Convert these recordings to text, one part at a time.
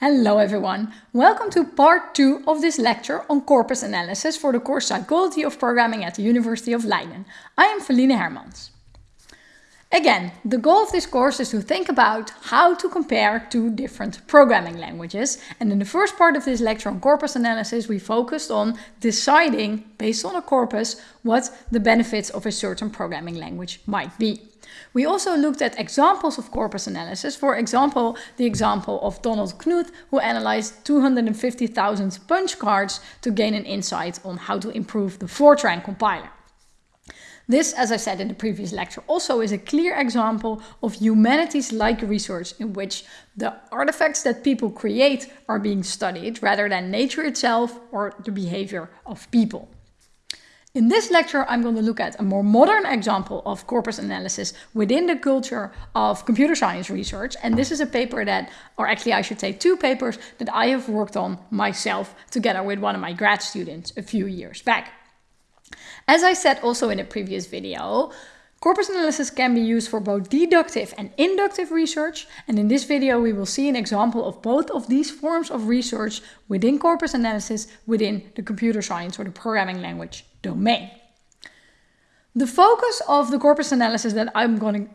Hello everyone, welcome to part 2 of this lecture on corpus analysis for the course Psychology of Programming at the University of Leiden. I am Felienne Hermans. Again, the goal of this course is to think about how to compare two different programming languages. And in the first part of this lecture on corpus analysis, we focused on deciding, based on a corpus, what the benefits of a certain programming language might be. We also looked at examples of corpus analysis, for example, the example of Donald Knuth, who analyzed 250,000 punch cards to gain an insight on how to improve the Fortran compiler. This, as I said in the previous lecture, also is a clear example of humanities-like research in which the artifacts that people create are being studied rather than nature itself or the behavior of people. In this lecture, I'm going to look at a more modern example of corpus analysis within the culture of computer science research. And this is a paper that, or actually I should say two papers that I have worked on myself together with one of my grad students a few years back. As I said also in a previous video, corpus analysis can be used for both deductive and inductive research. And in this video, we will see an example of both of these forms of research within corpus analysis within the computer science or the programming language domain. The focus of the corpus analysis that I'm going to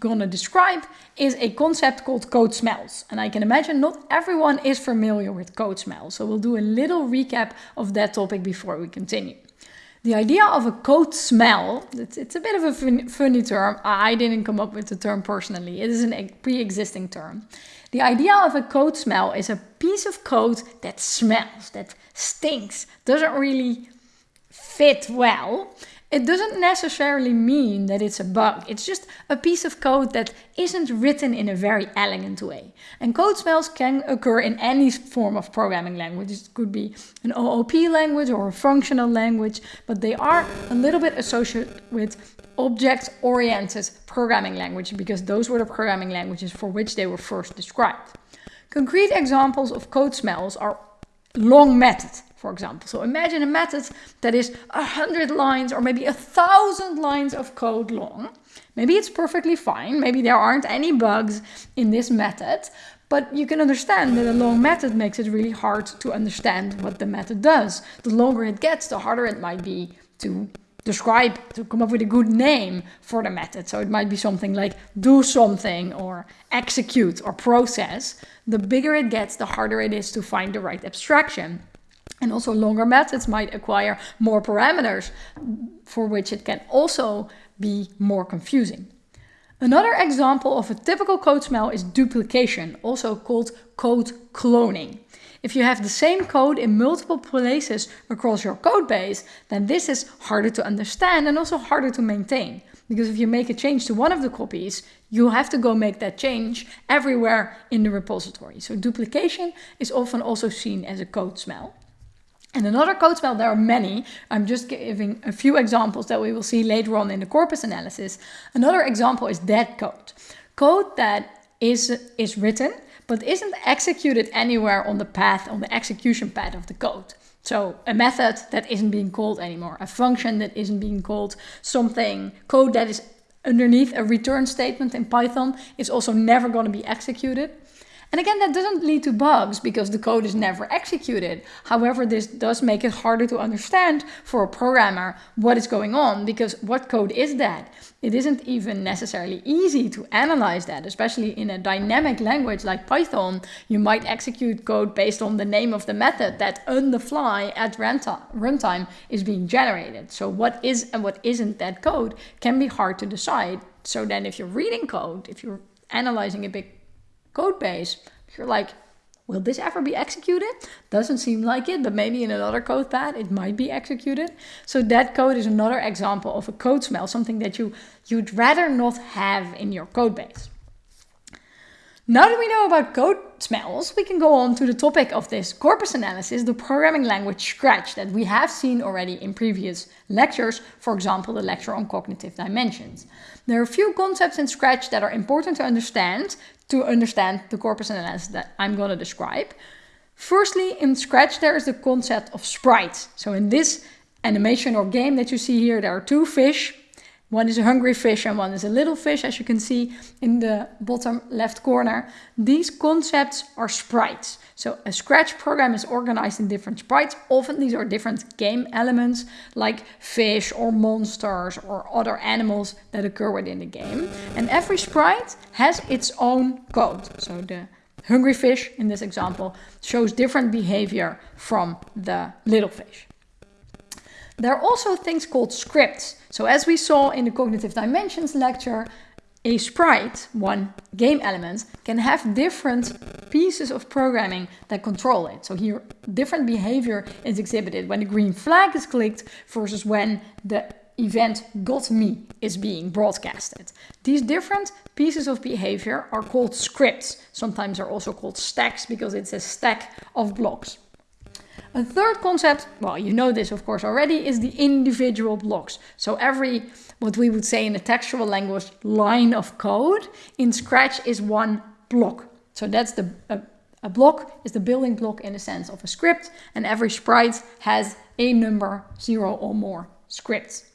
gonna describe is a concept called code smells. And I can imagine not everyone is familiar with code smells. So we'll do a little recap of that topic before we continue. The idea of a code smell, it's, it's a bit of a funny term. I didn't come up with the term personally. It is a pre-existing term. The idea of a code smell is a piece of code that smells, that stinks, doesn't really fit well it doesn't necessarily mean that it's a bug. It's just a piece of code that isn't written in a very elegant way. And code smells can occur in any form of programming language. It could be an OOP language or a functional language, but they are a little bit associated with object-oriented programming language because those were the programming languages for which they were first described. Concrete examples of code smells are long method for example. So imagine a method that is a hundred lines or maybe a thousand lines of code long. Maybe it's perfectly fine. Maybe there aren't any bugs in this method, but you can understand that a long method makes it really hard to understand what the method does. The longer it gets, the harder it might be to describe, to come up with a good name for the method. So it might be something like do something or execute or process. The bigger it gets, the harder it is to find the right abstraction. And also longer methods might acquire more parameters for which it can also be more confusing. Another example of a typical code smell is duplication, also called code cloning. If you have the same code in multiple places across your code base, then this is harder to understand and also harder to maintain. Because if you make a change to one of the copies, you have to go make that change everywhere in the repository. So duplication is often also seen as a code smell. And another code smell, there are many. I'm just giving a few examples that we will see later on in the corpus analysis. Another example is dead code. Code that is, is written, but isn't executed anywhere on the path, on the execution path of the code. So a method that isn't being called anymore, a function that isn't being called, something, code that is underneath a return statement in Python is also never going to be executed. And again, that doesn't lead to bugs because the code is never executed. However, this does make it harder to understand for a programmer what is going on because what code is that? It isn't even necessarily easy to analyze that, especially in a dynamic language like Python. You might execute code based on the name of the method that on the fly at runtime is being generated. So what is and what isn't that code can be hard to decide. So then if you're reading code, if you're analyzing a big code base, you're like, will this ever be executed? Doesn't seem like it, but maybe in another code path it might be executed. So that code is another example of a code smell, something that you, you'd rather not have in your code base. Now that we know about code smells, we can go on to the topic of this corpus analysis, the programming language Scratch that we have seen already in previous lectures, for example, the lecture on cognitive dimensions. There are a few concepts in Scratch that are important to understand to understand the corpus analysis that I'm going to describe. Firstly, in Scratch, there is the concept of sprites. So in this animation or game that you see here, there are two fish one is a hungry fish and one is a little fish, as you can see in the bottom left corner. These concepts are sprites. So a Scratch program is organized in different sprites. Often these are different game elements like fish or monsters or other animals that occur within the game. And every sprite has its own code. So the hungry fish in this example shows different behavior from the little fish. There are also things called scripts. So as we saw in the cognitive dimensions lecture, a sprite, one game element, can have different pieces of programming that control it. So here, different behavior is exhibited when the green flag is clicked versus when the event got me is being broadcasted. These different pieces of behavior are called scripts. Sometimes are also called stacks because it's a stack of blocks. A third concept, well, you know this of course already, is the individual blocks. So every, what we would say in the textual language, line of code in Scratch is one block. So that's the, a, a block is the building block in the sense of a script and every sprite has a number, zero or more scripts.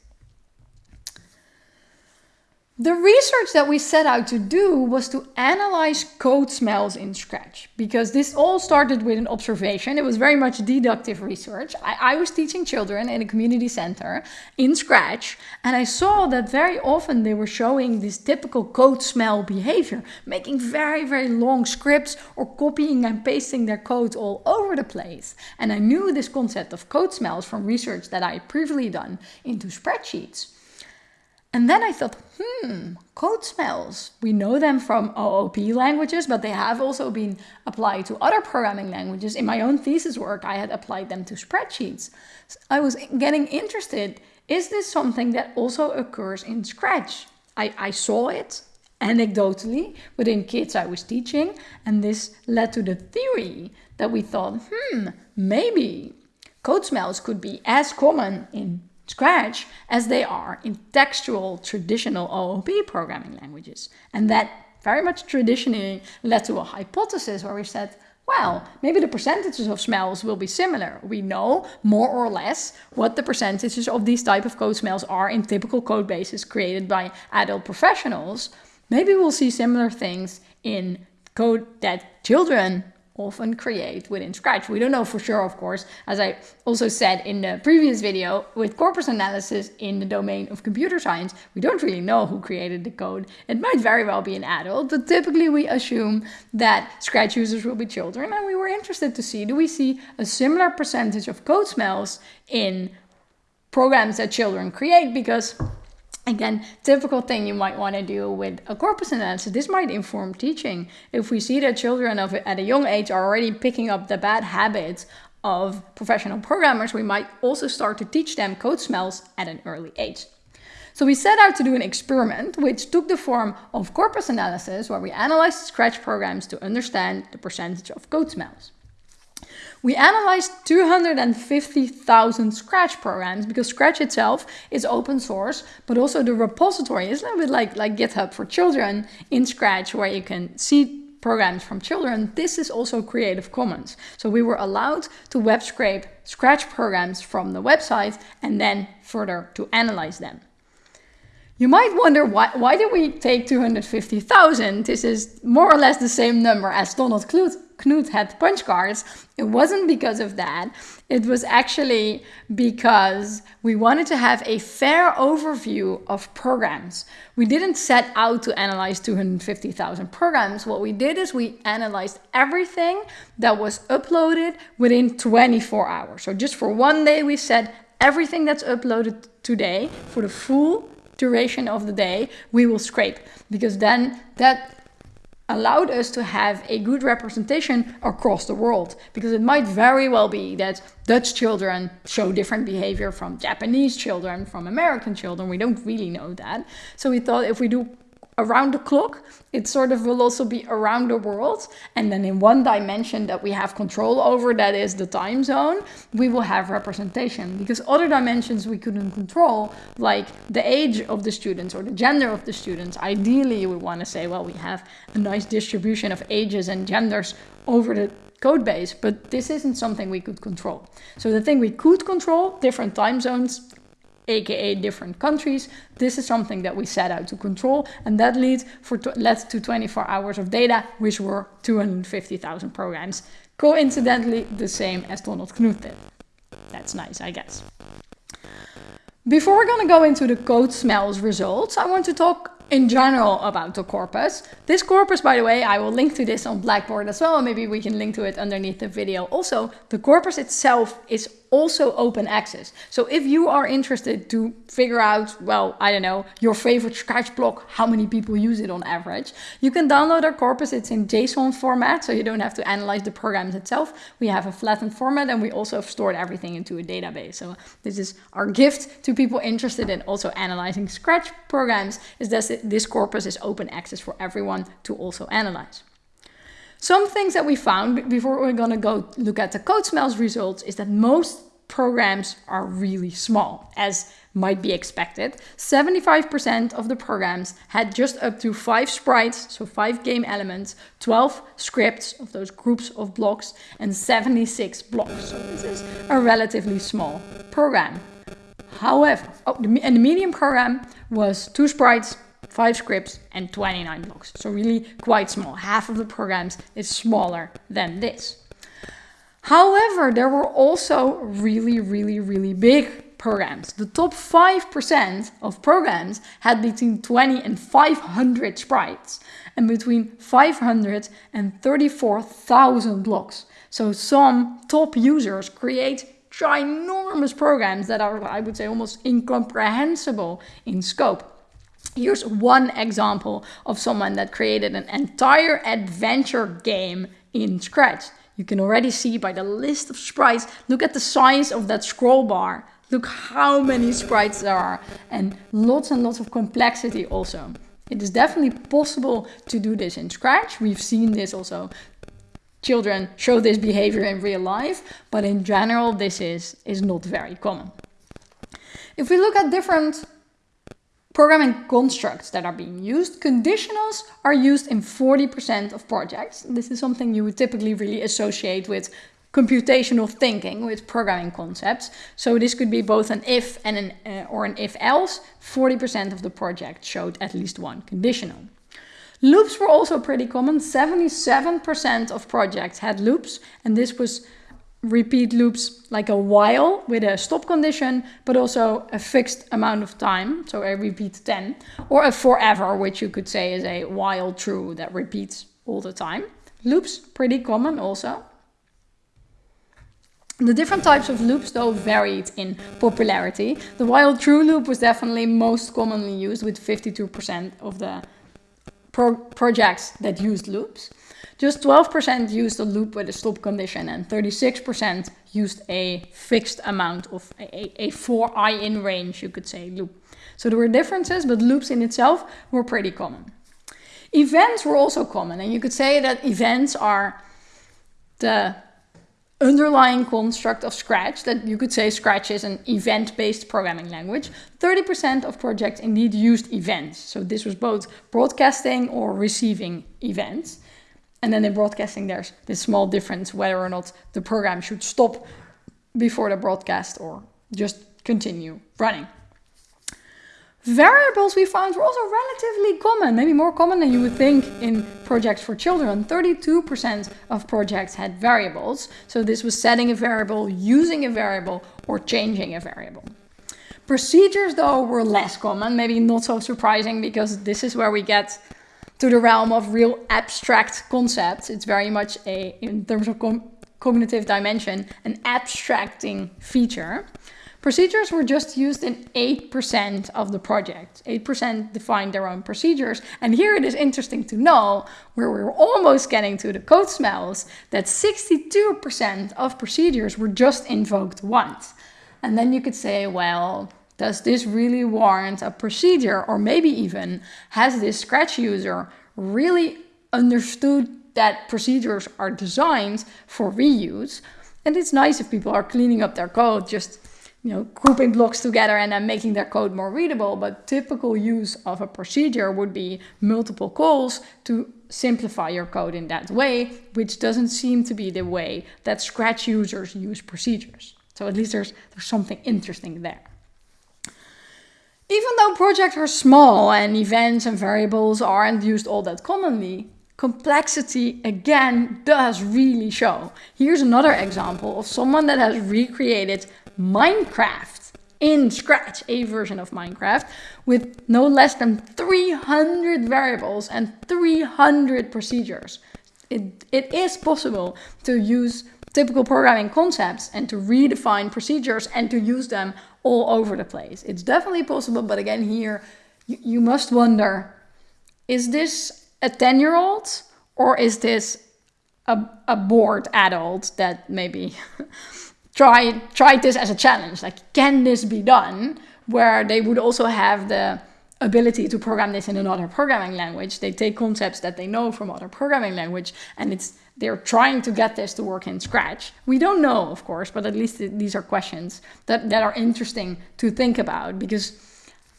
The research that we set out to do was to analyze code smells in Scratch because this all started with an observation. It was very much deductive research. I, I, was teaching children in a community center in Scratch and I saw that very often they were showing this typical code smell behavior, making very, very long scripts or copying and pasting their code all over the place. And I knew this concept of code smells from research that I had previously done into spreadsheets. And then I thought, hmm, code smells. We know them from OOP languages, but they have also been applied to other programming languages. In my own thesis work, I had applied them to spreadsheets. So I was getting interested. Is this something that also occurs in Scratch? I, I saw it anecdotally within kids I was teaching, and this led to the theory that we thought, hmm, maybe code smells could be as common in Scratch as they are in textual traditional OOP programming languages. And that very much traditionally led to a hypothesis where we said, well, maybe the percentages of smells will be similar. We know more or less what the percentages of these type of code smells are in typical code bases created by adult professionals. Maybe we'll see similar things in code that children often create within Scratch. We don't know for sure, of course, as I also said in the previous video, with corpus analysis in the domain of computer science, we don't really know who created the code. It might very well be an adult, but typically we assume that Scratch users will be children, and we were interested to see, do we see a similar percentage of code smells in programs that children create? Because Again, typical thing you might want to do with a corpus analysis, this might inform teaching. If we see that children of, at a young age are already picking up the bad habits of professional programmers, we might also start to teach them code smells at an early age. So we set out to do an experiment which took the form of corpus analysis where we analyzed Scratch programs to understand the percentage of code smells. We analyzed 250,000 Scratch programs because Scratch itself is open source, but also the repository is a little bit like, like GitHub for children in Scratch where you can see programs from children. This is also Creative Commons. So we were allowed to web scrape Scratch programs from the website and then further to analyze them. You might wonder why, why did we take 250,000? This is more or less the same number as Donald Knuth Knut had punch cards, it wasn't because of that. It was actually because we wanted to have a fair overview of programs. We didn't set out to analyze 250,000 programs. What we did is we analyzed everything that was uploaded within 24 hours. So just for one day, we said everything that's uploaded today for the full duration of the day, we will scrape because then that allowed us to have a good representation across the world because it might very well be that Dutch children show different behavior from Japanese children, from American children. We don't really know that. So we thought if we do around the clock. It sort of will also be around the world. And then in one dimension that we have control over, that is the time zone, we will have representation. Because other dimensions we couldn't control, like the age of the students or the gender of the students, ideally we want to say, well, we have a nice distribution of ages and genders over the code base, but this isn't something we could control. So the thing we could control, different time zones, aka different countries. This is something that we set out to control and that leads for led to 24 hours of data, which were 250,000 programs. Coincidentally, the same as Donald Knuth did. That's nice, I guess. Before we're going to go into the code smells results, I want to talk in general about the corpus. This corpus, by the way, I will link to this on Blackboard as well. Maybe we can link to it underneath the video. Also, the corpus itself is also open access. So if you are interested to figure out, well, I don't know, your favorite Scratch block, how many people use it on average, you can download our corpus. It's in JSON format, so you don't have to analyze the programs itself. We have a flattened format and we also have stored everything into a database. So this is our gift to people interested in also analyzing Scratch programs is that this corpus is open access for everyone to also analyze. Some things that we found before we're going to go look at the code smells results is that most programs are really small, as might be expected. 75% of the programs had just up to five sprites, so five game elements, 12 scripts of those groups of blocks, and 76 blocks. So this is a relatively small program. However, oh, and the medium program was two sprites, 5 scripts and 29 blocks. So really quite small. Half of the programs is smaller than this. However, there were also really, really, really big programs. The top 5% of programs had between 20 and 500 sprites and between 500 and 34,000 blocks. So some top users create ginormous programs that are, I would say, almost incomprehensible in scope. Here's one example of someone that created an entire adventure game in Scratch. You can already see by the list of sprites, look at the size of that scroll bar. Look how many sprites there are and lots and lots of complexity also. It is definitely possible to do this in Scratch. We've seen this also. Children show this behavior in real life, but in general, this is, is not very common. If we look at different programming constructs that are being used. Conditionals are used in 40% of projects. This is something you would typically really associate with computational thinking with programming concepts. So this could be both an if and an uh, or an if else. 40% of the project showed at least one conditional. Loops were also pretty common. 77% of projects had loops and this was repeat loops like a while with a stop condition, but also a fixed amount of time, so a repeat 10, or a forever, which you could say is a while true that repeats all the time. Loops, pretty common also. The different types of loops though varied in popularity. The while true loop was definitely most commonly used with 52% of the pro projects that used loops. Just 12% used a loop with a stop condition and 36% used a fixed amount of a, a for i in range, you could say, loop. So there were differences, but loops in itself were pretty common. Events were also common, and you could say that events are the underlying construct of Scratch, that you could say Scratch is an event-based programming language. 30% of projects indeed used events. So this was both broadcasting or receiving events. And then in broadcasting, there's this small difference whether or not the program should stop before the broadcast or just continue running. Variables we found were also relatively common, maybe more common than you would think in projects for children. 32% of projects had variables. So this was setting a variable, using a variable, or changing a variable. Procedures though were less common, maybe not so surprising because this is where we get to the realm of real abstract concepts. It's very much a, in terms of cognitive dimension, an abstracting feature. Procedures were just used in 8% of the project. 8% defined their own procedures. And here it is interesting to know, where we're almost getting to the code smells, that 62% of procedures were just invoked once. And then you could say, well, does this really warrant a procedure? Or maybe even has this Scratch user really understood that procedures are designed for reuse? And it's nice if people are cleaning up their code, just you know, grouping blocks together and then making their code more readable. But typical use of a procedure would be multiple calls to simplify your code in that way, which doesn't seem to be the way that Scratch users use procedures. So at least there's, there's something interesting there. Even though projects are small and events and variables aren't used all that commonly, complexity again does really show. Here's another example of someone that has recreated Minecraft in Scratch, a version of Minecraft, with no less than 300 variables and 300 procedures. It, it is possible to use typical programming concepts and to redefine procedures and to use them all over the place. It's definitely possible, but again, here you, you must wonder is this a 10 year old or is this a, a bored adult that maybe tried, tried this as a challenge? Like, can this be done? Where they would also have the ability to program this in another programming language. They take concepts that they know from other programming language and it's they're trying to get this to work in Scratch. We don't know, of course, but at least these are questions that, that are interesting to think about because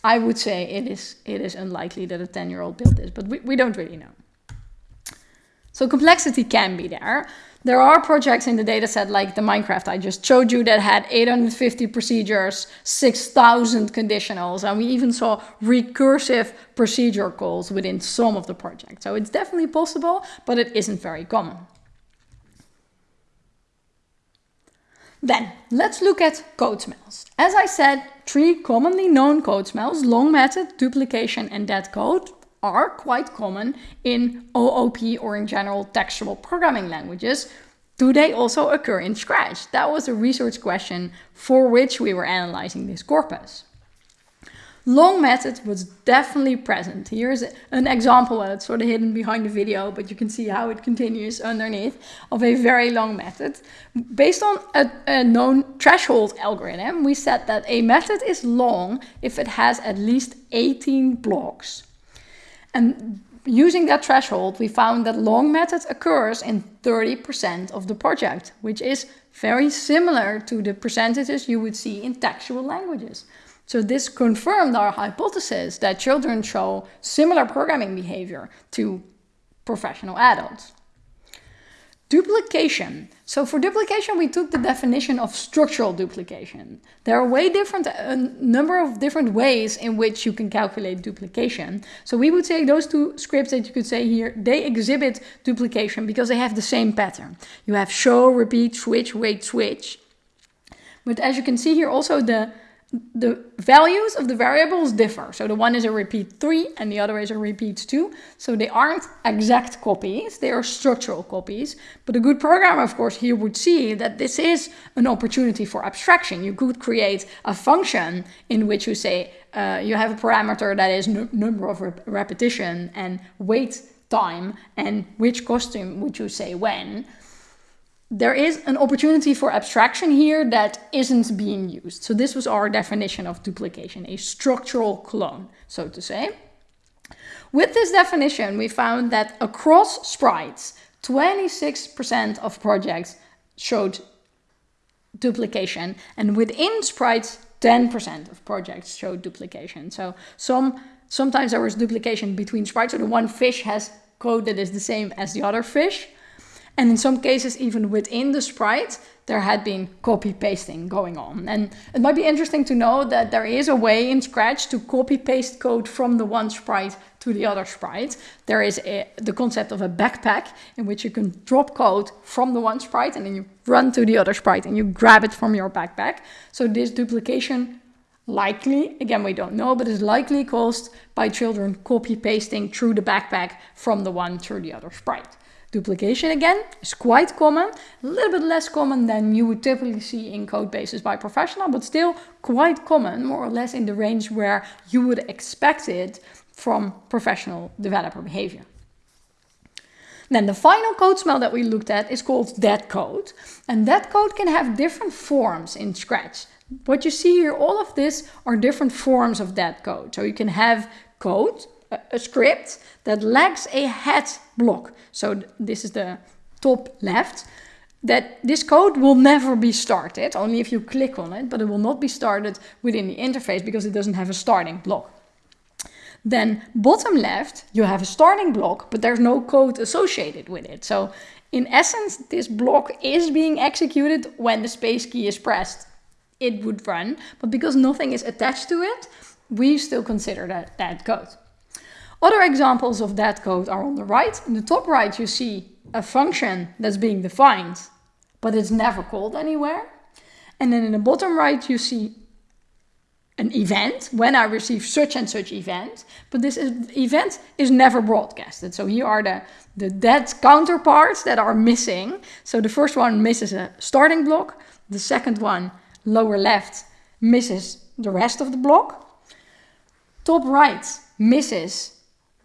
I would say it is, it is unlikely that a 10-year-old built this, but we, we don't really know. So complexity can be there. There are projects in the dataset like the Minecraft I just showed you that had 850 procedures, 6,000 conditionals, and we even saw recursive procedure calls within some of the projects. So it's definitely possible, but it isn't very common. Then let's look at code smells. As I said, three commonly known code smells, long method, duplication, and dead code are quite common in OOP or in general textual programming languages. Do they also occur in Scratch? That was a research question for which we were analyzing this corpus. Long method was definitely present. Here's an example, it's sort of hidden behind the video, but you can see how it continues underneath of a very long method. Based on a, a known threshold algorithm, we said that a method is long if it has at least 18 blocks. And using that threshold, we found that long method occurs in 30% of the project, which is very similar to the percentages you would see in textual languages. So this confirmed our hypothesis that children show similar programming behavior to professional adults. Duplication. So for duplication, we took the definition of structural duplication. There are way different, uh, a number of different ways in which you can calculate duplication. So we would say those two scripts that you could say here, they exhibit duplication because they have the same pattern. You have show, repeat, switch, wait, switch. But as you can see here, also the the values of the variables differ. So the one is a repeat 3 and the other is a repeat 2. So they aren't exact copies, they are structural copies. But a good programmer, of course, here would see that this is an opportunity for abstraction. You could create a function in which you say uh, you have a parameter that is number of rep repetition and wait time and which costume would you say when there is an opportunity for abstraction here that isn't being used. So this was our definition of duplication, a structural clone, so to say. With this definition, we found that across sprites, 26% of projects showed duplication, and within sprites, 10% of projects showed duplication. So some sometimes there was duplication between sprites, so the one fish has code that is the same as the other fish, and in some cases, even within the sprite, there had been copy pasting going on. And it might be interesting to know that there is a way in Scratch to copy paste code from the one sprite to the other sprite. There is a, the concept of a backpack in which you can drop code from the one sprite and then you run to the other sprite and you grab it from your backpack. So this duplication likely, again we don't know, but is likely caused by children copy pasting through the backpack from the one to the other sprite. Duplication again is quite common, a little bit less common than you would typically see in code bases by professional, but still quite common, more or less in the range where you would expect it from professional developer behavior. Then the final code smell that we looked at is called dead code. And dead code can have different forms in Scratch. What you see here, all of this are different forms of dead code. So you can have code a script that lacks a head block. So this is the top left. That this code will never be started, only if you click on it, but it will not be started within the interface because it doesn't have a starting block. Then bottom left, you have a starting block, but there's no code associated with it. So in essence, this block is being executed when the space key is pressed. It would run, but because nothing is attached to it, we still consider that dead code. Other examples of that code are on the right. In the top right, you see a function that's being defined, but it's never called anywhere. And then in the bottom right, you see an event when I receive such and such event, but this is, event is never broadcasted. So here are the, the dead counterparts that are missing. So the first one misses a starting block. The second one, lower left, misses the rest of the block. Top right misses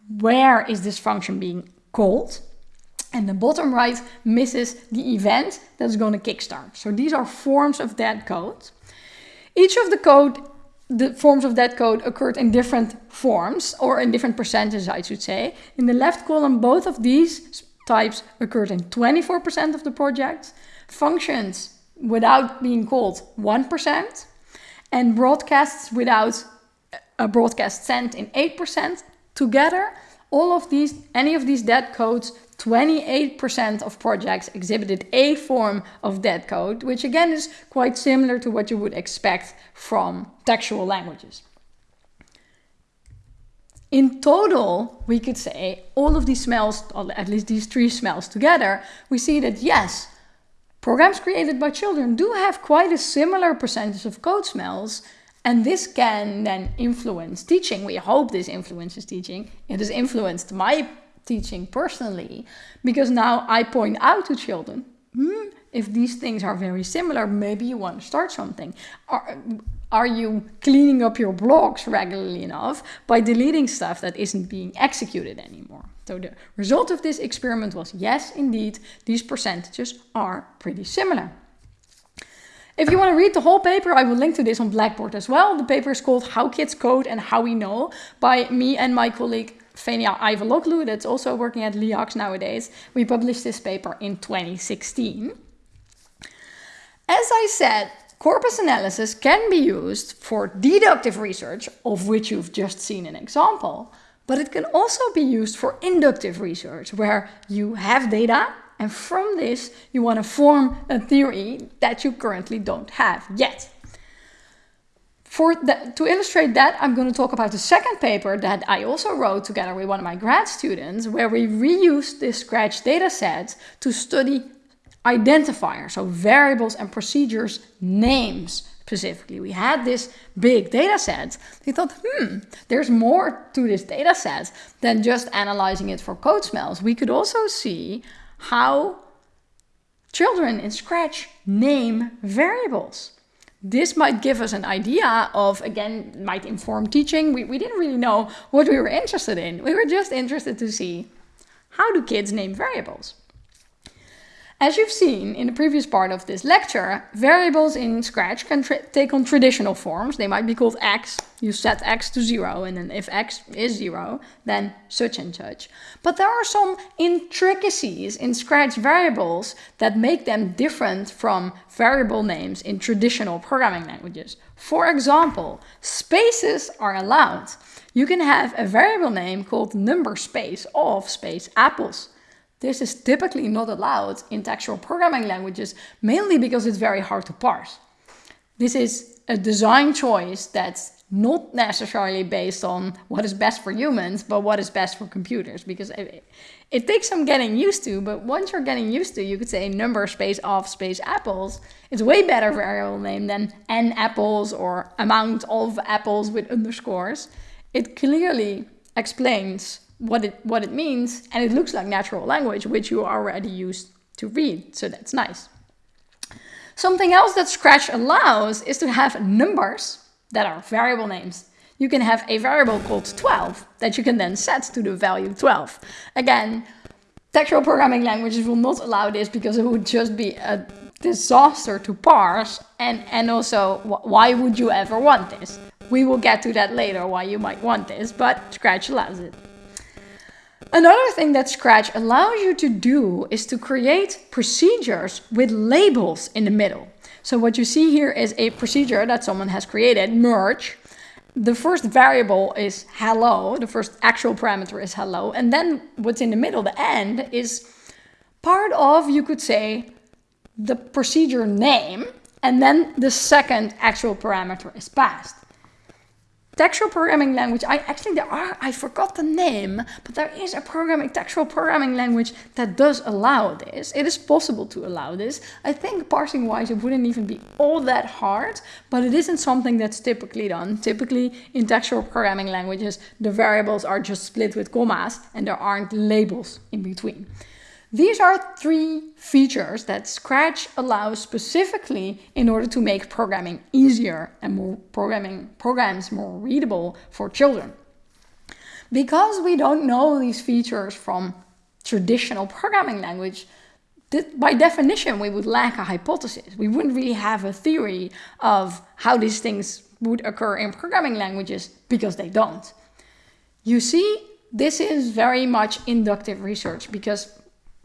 where is this function being called. And the bottom right misses the event that's going to kickstart. So these are forms of that code. Each of the code, the forms of that code occurred in different forms or in different percentages, I should say. In the left column, both of these types occurred in 24% of the projects. Functions without being called 1%. And broadcasts without a broadcast sent in 8%. Together, all of these, any of these dead codes, 28% of projects exhibited a form of dead code, which again is quite similar to what you would expect from textual languages. In total, we could say all of these smells, at least these three smells together, we see that yes, programs created by children do have quite a similar percentage of code smells, and this can then influence teaching. We hope this influences teaching. It has influenced my teaching personally because now I point out to children, hmm, if these things are very similar, maybe you want to start something. Are, are you cleaning up your blocks regularly enough by deleting stuff that isn't being executed anymore? So the result of this experiment was yes, indeed, these percentages are pretty similar. If you want to read the whole paper, I will link to this on Blackboard as well. The paper is called How Kids Code and How We Know by me and my colleague Fenia Aivaloglou, that's also working at LIACS nowadays. We published this paper in 2016. As I said, corpus analysis can be used for deductive research, of which you've just seen an example, but it can also be used for inductive research, where you have data and from this, you want to form a theory that you currently don't have yet. To illustrate that, I'm going to talk about the second paper that I also wrote together with one of my grad students, where we reused this Scratch dataset to study identifiers, so variables and procedures names specifically. We had this big data set. We thought, hmm, there's more to this data set than just analyzing it for code smells. We could also see how children in Scratch name variables. This might give us an idea of, again, might inform teaching. We, we didn't really know what we were interested in. We were just interested to see how do kids name variables. As you've seen in the previous part of this lecture, variables in Scratch can take on traditional forms. They might be called x. You set x to 0, and then if x is 0, then such and such. But there are some intricacies in Scratch variables that make them different from variable names in traditional programming languages. For example, spaces are allowed. You can have a variable name called number space of space apples. This is typically not allowed in textual programming languages, mainly because it's very hard to parse. This is a design choice that's not necessarily based on what is best for humans, but what is best for computers, because it, it takes some getting used to, but once you're getting used to, you could say number space of space apples. It's way better variable name than n apples or amount of apples with underscores. It clearly explains what it what it means and it looks like natural language which you already used to read so that's nice. Something else that scratch allows is to have numbers that are variable names. You can have a variable called 12 that you can then set to the value 12 again textual programming languages will not allow this because it would just be a disaster to parse and and also why would you ever want this? We will get to that later why you might want this but scratch allows it Another thing that Scratch allows you to do is to create procedures with labels in the middle. So what you see here is a procedure that someone has created, merge. The first variable is hello, the first actual parameter is hello, and then what's in the middle, the end, is part of, you could say, the procedure name, and then the second actual parameter is passed. Textual programming language, I actually, there are, I forgot the name, but there is a programming, textual programming language that does allow this. It is possible to allow this. I think parsing wise, it wouldn't even be all that hard, but it isn't something that's typically done. Typically in textual programming languages, the variables are just split with commas and there aren't labels in between. These are three features that Scratch allows specifically in order to make programming easier and more programming programs more readable for children. Because we don't know these features from traditional programming language, by definition, we would lack a hypothesis. We wouldn't really have a theory of how these things would occur in programming languages because they don't. You see, this is very much inductive research because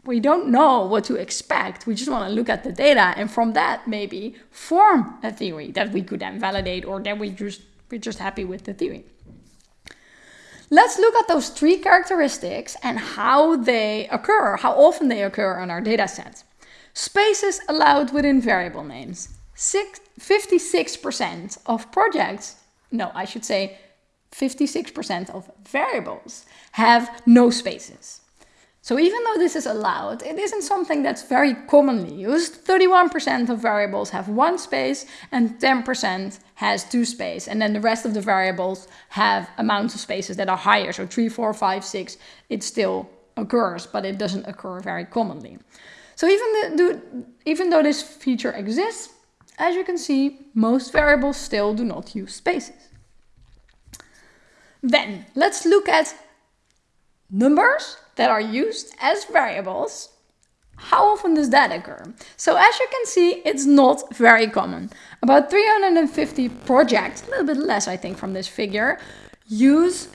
we don't know what to expect. We just want to look at the data and from that maybe form a theory that we could then validate or that we just we're just happy with the theory. Let's look at those three characteristics and how they occur, how often they occur on our data set. Spaces allowed within variable names. 56% of projects, no, I should say 56% of variables have no spaces. So even though this is allowed, it isn't something that's very commonly used. 31% of variables have one space and 10% has two space. And then the rest of the variables have amounts of spaces that are higher. So three, four, five, six, it still occurs, but it doesn't occur very commonly. So even, the, even though this feature exists, as you can see, most variables still do not use spaces. Then let's look at numbers that are used as variables, how often does that occur? So as you can see, it's not very common. About 350 projects, a little bit less I think from this figure, use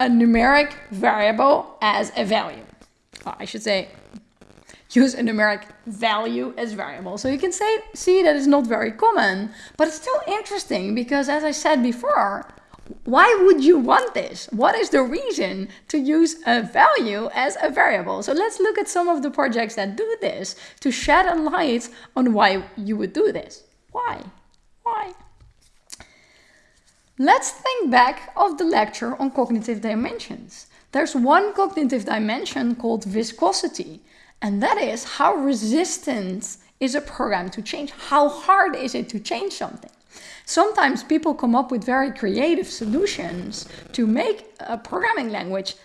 a numeric variable as a value. Well, I should say use a numeric value as variable. So you can say, see that it's not very common, but it's still interesting because as I said before, why would you want this? What is the reason to use a value as a variable? So let's look at some of the projects that do this to shed a light on why you would do this. Why? Why? Let's think back of the lecture on cognitive dimensions. There's one cognitive dimension called viscosity, and that is how resistant is a program to change? How hard is it to change something? Sometimes people come up with very creative solutions to make a programming language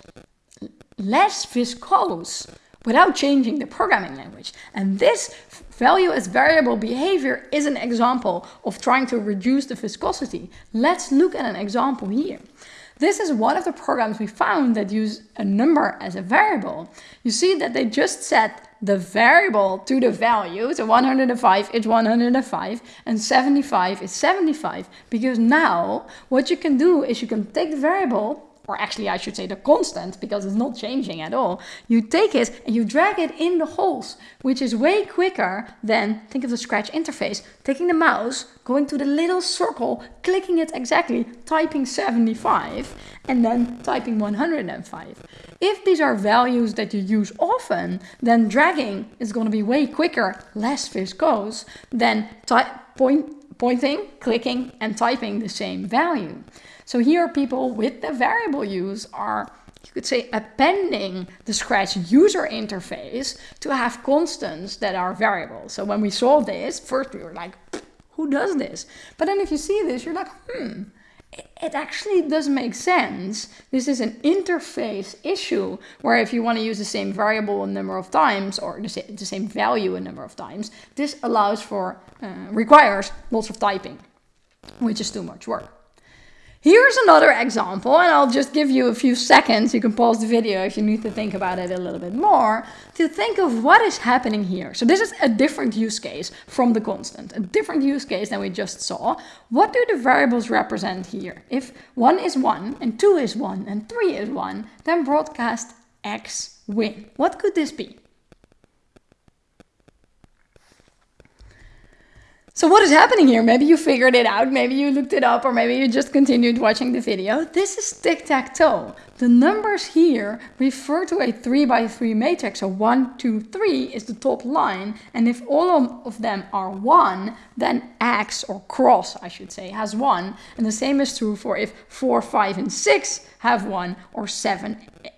less viscose without changing the programming language. And this value as variable behavior is an example of trying to reduce the viscosity. Let's look at an example here. This is one of the programs we found that use a number as a variable. You see that they just set the variable to the value. So 105 is 105 and 75 is 75. Because now what you can do is you can take the variable or actually I should say the constant because it's not changing at all. You take it and you drag it in the holes, which is way quicker than, think of the Scratch interface, taking the mouse, going to the little circle, clicking it exactly, typing 75 and then typing 105. If these are values that you use often, then dragging is going to be way quicker, less viscose than point, pointing, clicking and typing the same value. So here people with the variable use are, you could say, appending the Scratch user interface to have constants that are variables. So when we saw this, first we were like, who does this? But then if you see this, you're like, hmm, it actually does make sense. This is an interface issue where if you want to use the same variable a number of times or the, the same value a number of times, this allows for, uh, requires lots of typing, which is too much work. Here's another example, and I'll just give you a few seconds. You can pause the video if you need to think about it a little bit more to think of what is happening here. So this is a different use case from the constant, a different use case than we just saw. What do the variables represent here? If 1 is 1 and 2 is 1 and 3 is 1, then broadcast X win. What could this be? So what is happening here? Maybe you figured it out, maybe you looked it up, or maybe you just continued watching the video. This is tic-tac-toe. The numbers here refer to a 3 by 3 matrix. So 1, 2, 3 is the top line. And if all of them are 1, then X, or cross I should say, has 1. And the same is true for if 4, 5, and 6 have 1, or 7,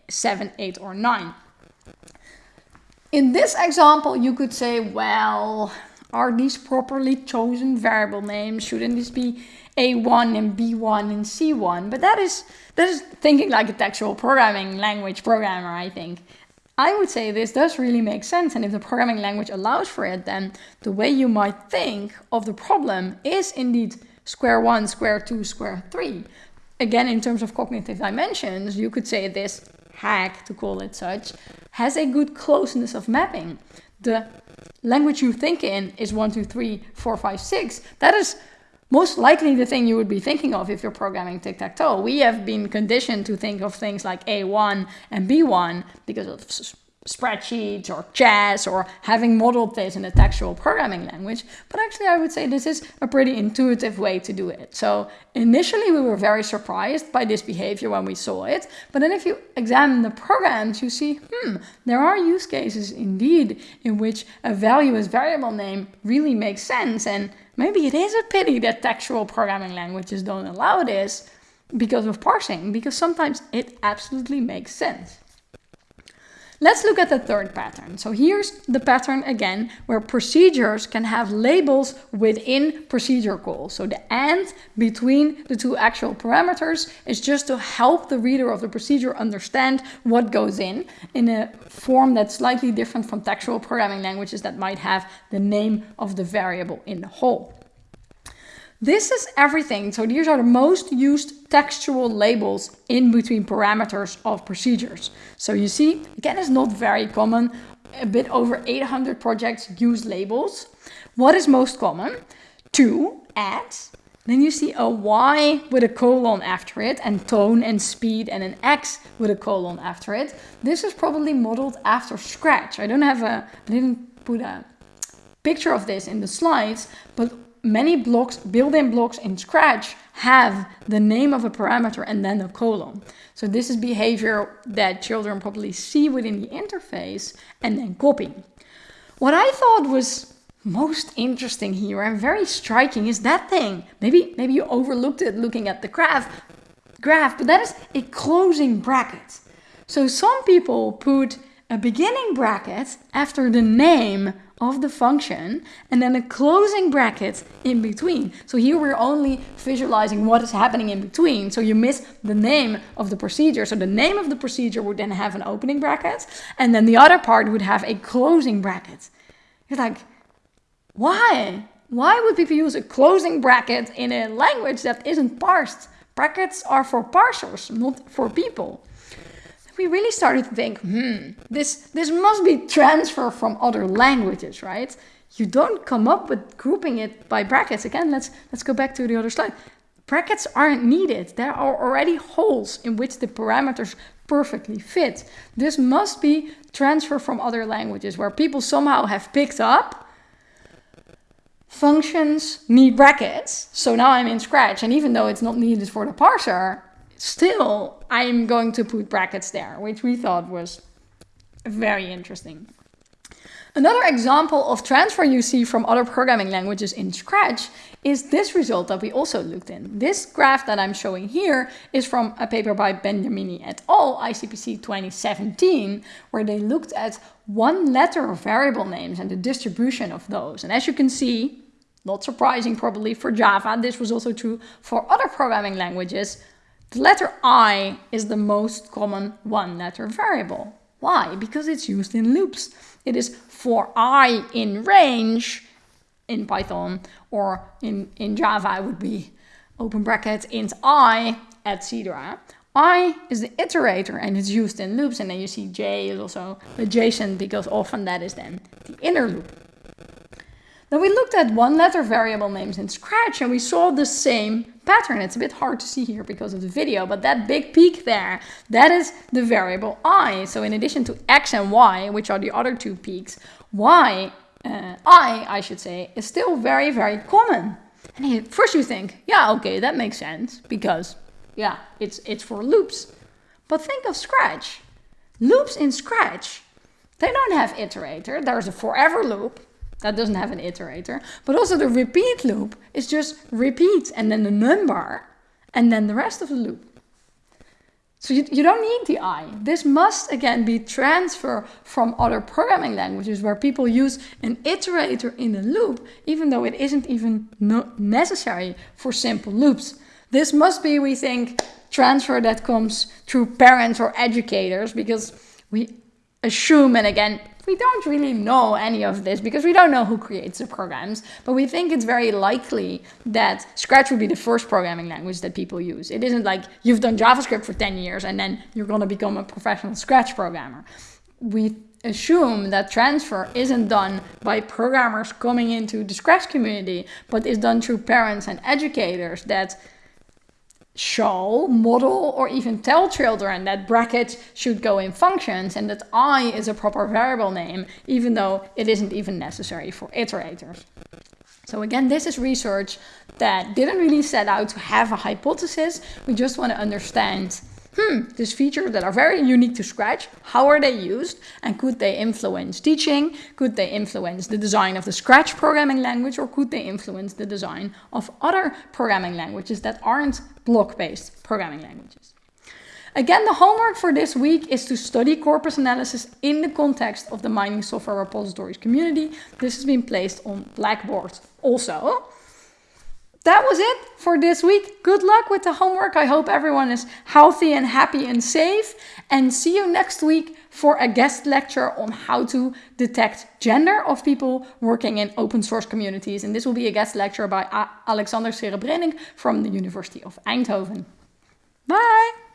7 8, or 9. In this example, you could say, well, are these properly chosen variable names? Shouldn't this be A1 and B1 and C1? But that is, that is thinking like a textual programming language programmer, I think. I would say this does really make sense. And if the programming language allows for it, then the way you might think of the problem is indeed square one, square two, square three. Again, in terms of cognitive dimensions, you could say this hack, to call it such, has a good closeness of mapping. The language you think in is one, two, three, four, five, six, that is most likely the thing you would be thinking of if you're programming tic-tac-toe. We have been conditioned to think of things like A1 and B1 because of spreadsheets or chess or having modeled this in a textual programming language. But actually I would say this is a pretty intuitive way to do it. So initially we were very surprised by this behavior when we saw it. But then if you examine the programs, you see, hmm, there are use cases indeed in which a value as variable name really makes sense. And maybe it is a pity that textual programming languages don't allow this because of parsing, because sometimes it absolutely makes sense. Let's look at the third pattern. So here's the pattern again, where procedures can have labels within procedure calls. So the and between the two actual parameters is just to help the reader of the procedure understand what goes in, in a form that's slightly different from textual programming languages that might have the name of the variable in the whole. This is everything. So these are the most used textual labels in between parameters of procedures. So you see, again, it's not very common. A bit over 800 projects use labels. What is most common? To, at, then you see a Y with a colon after it and tone and speed and an X with a colon after it. This is probably modeled after Scratch. I don't have a, I didn't put a picture of this in the slides, but many blocks, built-in blocks in Scratch have the name of a parameter and then a colon. So this is behavior that children probably see within the interface and then copy. What I thought was most interesting here and very striking is that thing. Maybe, maybe you overlooked it looking at the graph, graph, but that is a closing bracket. So some people put a beginning bracket after the name of the function and then a closing bracket in between. So here we're only visualizing what is happening in between. So you miss the name of the procedure. So the name of the procedure would then have an opening bracket and then the other part would have a closing bracket. You're like, why? Why would people use a closing bracket in a language that isn't parsed? Brackets are for parsers, not for people we really started to think, hmm, this, this must be transfer from other languages, right? You don't come up with grouping it by brackets. Again, let's, let's go back to the other slide. Brackets aren't needed. There are already holes in which the parameters perfectly fit. This must be transfer from other languages where people somehow have picked up functions need brackets. So now I'm in Scratch and even though it's not needed for the parser, Still, I'm going to put brackets there, which we thought was very interesting. Another example of transfer you see from other programming languages in Scratch is this result that we also looked in. This graph that I'm showing here is from a paper by Beniamini et al. ICPC 2017, where they looked at one letter of variable names and the distribution of those. And as you can see, not surprising probably for Java, this was also true for other programming languages, the letter i is the most common one-letter variable. Why? Because it's used in loops. It is for i in range in Python or in, in Java it would be open bracket int i, etc. i is the iterator and it's used in loops and then you see j is also adjacent because often that is then the inner loop. Then we looked at one letter variable names in Scratch and we saw the same pattern. It's a bit hard to see here because of the video, but that big peak there, that is the variable i. So in addition to x and y, which are the other two peaks, y uh, I, I should say, is still very, very common. And first you think, yeah, okay, that makes sense because, yeah, it's, it's for loops. But think of Scratch. Loops in Scratch, they don't have iterator. There's a forever loop that doesn't have an iterator. But also the repeat loop is just repeat and then the number and then the rest of the loop. So you, you don't need the I. This must again be transfer from other programming languages where people use an iterator in a loop, even though it isn't even no necessary for simple loops. This must be, we think, transfer that comes through parents or educators because we assume, and again, we don't really know any of this because we don't know who creates the programs, but we think it's very likely that Scratch would be the first programming language that people use. It isn't like you've done JavaScript for 10 years and then you're going to become a professional Scratch programmer. We assume that transfer isn't done by programmers coming into the Scratch community, but is done through parents and educators that show, model, or even tell children that brackets should go in functions and that i is a proper variable name, even though it isn't even necessary for iterators. So again, this is research that didn't really set out to have a hypothesis. We just want to understand hmm, these features that are very unique to Scratch, how are they used? And could they influence teaching? Could they influence the design of the Scratch programming language? Or could they influence the design of other programming languages that aren't block-based programming languages? Again, the homework for this week is to study corpus analysis in the context of the mining software repositories community. This has been placed on Blackboard also that was it for this week. Good luck with the homework. I hope everyone is healthy and happy and safe. And see you next week for a guest lecture on how to detect gender of people working in open source communities. And this will be a guest lecture by Alexander Serebrenik from the University of Eindhoven. Bye!